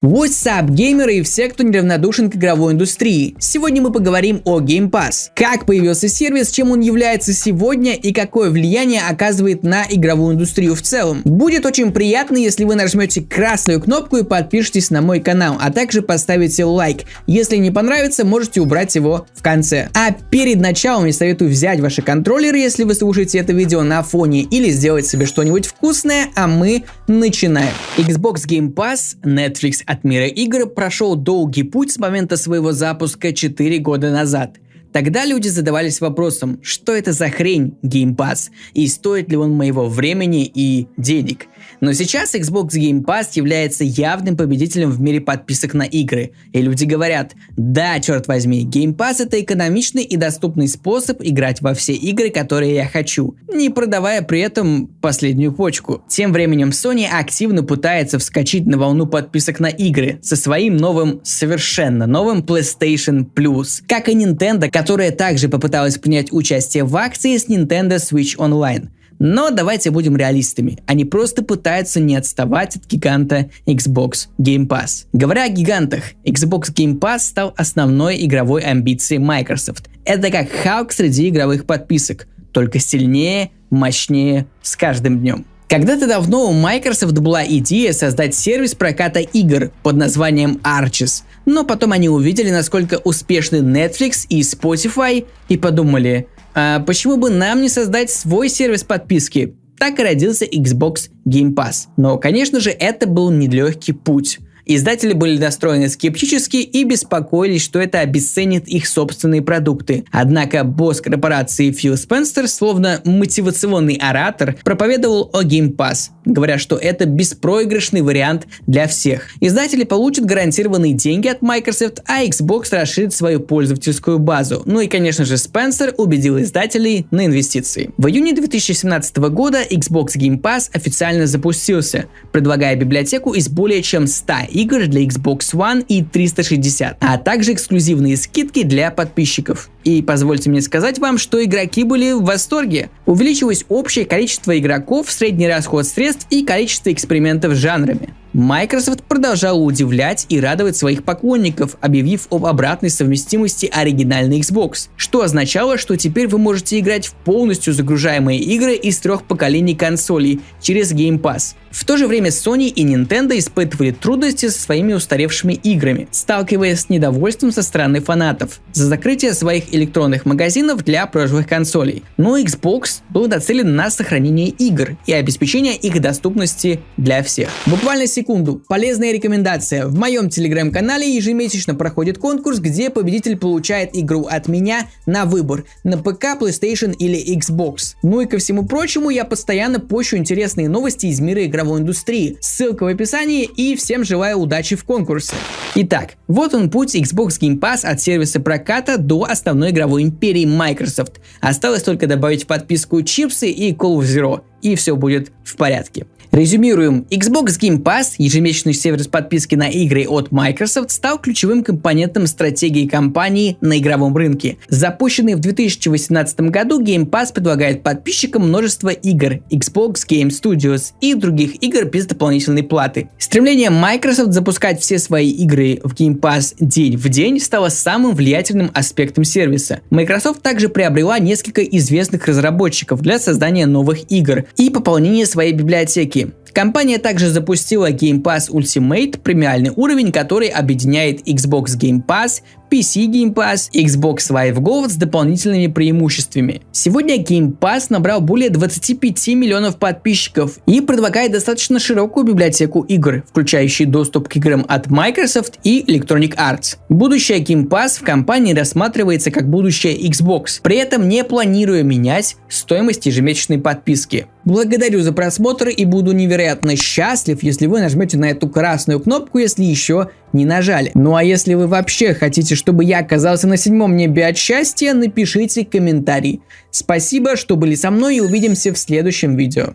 What's up, геймеры и все, кто неравнодушен к игровой индустрии. Сегодня мы поговорим о Game Pass. Как появился сервис, чем он является сегодня и какое влияние оказывает на игровую индустрию в целом. Будет очень приятно, если вы нажмете красную кнопку и подпишитесь на мой канал, а также поставите лайк. Если не понравится, можете убрать его в конце. А перед началом я советую взять ваши контроллеры, если вы слушаете это видео на фоне, или сделать себе что-нибудь вкусное, а мы начинаем. Xbox Game Pass, Netflix от мира игр прошел долгий путь с момента своего запуска 4 года назад – Тогда люди задавались вопросом, что это за хрень Game Pass и стоит ли он моего времени и денег. Но сейчас Xbox Game Pass является явным победителем в мире подписок на игры. И люди говорят, да, черт возьми, Game Pass это экономичный и доступный способ играть во все игры, которые я хочу, не продавая при этом последнюю почку. Тем временем Sony активно пытается вскочить на волну подписок на игры со своим новым, совершенно новым PlayStation Plus. Как и Nintendo, которая также попыталась принять участие в акции с Nintendo Switch Online. Но давайте будем реалистами. Они просто пытаются не отставать от гиганта Xbox Game Pass. Говоря о гигантах, Xbox Game Pass стал основной игровой амбицией Microsoft. Это как Халк среди игровых подписок, только сильнее, мощнее с каждым днем. Когда-то давно у Microsoft была идея создать сервис проката игр под названием Arches, но потом они увидели, насколько успешны Netflix и Spotify и подумали, а почему бы нам не создать свой сервис подписки? Так и родился Xbox Game Pass. Но, конечно же, это был нелегкий путь. Издатели были настроены скептически и беспокоились, что это обесценит их собственные продукты. Однако босс корпорации Фил Спенсер, словно мотивационный оратор, проповедовал о Game Pass, говоря, что это беспроигрышный вариант для всех. Издатели получат гарантированные деньги от Microsoft, а Xbox расширит свою пользовательскую базу. Ну и, конечно же, Спенсер убедил издателей на инвестиции. В июне 2017 года Xbox Game Pass официально запустился, предлагая библиотеку из более чем 100 игр для Xbox One и 360, а также эксклюзивные скидки для подписчиков. И позвольте мне сказать вам, что игроки были в восторге. Увеличилось общее количество игроков, средний расход средств и количество экспериментов с жанрами. Microsoft продолжала удивлять и радовать своих поклонников, объявив об обратной совместимости оригинальной Xbox, что означало, что теперь вы можете играть в полностью загружаемые игры из трех поколений консолей через Game Pass. В то же время Sony и Nintendo испытывали трудности со своими устаревшими играми, сталкиваясь с недовольством со стороны фанатов за закрытие своих электронных магазинов для прошлых консолей. Но Xbox был нацелен на сохранение игр и обеспечение их доступности для всех. Буквально секунду. Полезная рекомендация. В моем телеграм-канале ежемесячно проходит конкурс, где победитель получает игру от меня на выбор на ПК, PlayStation или Xbox. Ну и ко всему прочему, я постоянно пощу интересные новости из мира игровой индустрии. Ссылка в описании и всем желаю удачи в конкурсе. Итак, вот он путь Xbox Game Pass от сервиса проката до основной игровой империи Microsoft. Осталось только добавить в подписку чипсы и Call of Zero, и все будет в порядке. Резюмируем. Xbox Game Pass, ежемесячный сервис подписки на игры от Microsoft, стал ключевым компонентом стратегии компании на игровом рынке. Запущенный в 2018 году, Game Pass предлагает подписчикам множество игр, Xbox Game Studios и других игр без дополнительной платы. Стремление Microsoft запускать все свои игры в Game Pass день в день стало самым влиятельным аспектом сервиса. Microsoft также приобрела несколько известных разработчиков для создания новых игр и пополнения своей библиотеки языки. Компания также запустила Game Pass Ultimate, премиальный уровень, который объединяет Xbox Game Pass, PC Game Pass, Xbox Live Gold с дополнительными преимуществами. Сегодня Game Pass набрал более 25 миллионов подписчиков и предлагает достаточно широкую библиотеку игр, включающие доступ к играм от Microsoft и Electronic Arts. Будущее Game Pass в компании рассматривается как будущее Xbox, при этом не планируя менять стоимость ежемесячной подписки. Благодарю за просмотр и буду невероятно счастлив, если вы нажмете на эту красную кнопку, если еще не нажали. Ну а если вы вообще хотите, чтобы я оказался на седьмом небе от счастья, напишите комментарий. Спасибо, что были со мной и увидимся в следующем видео.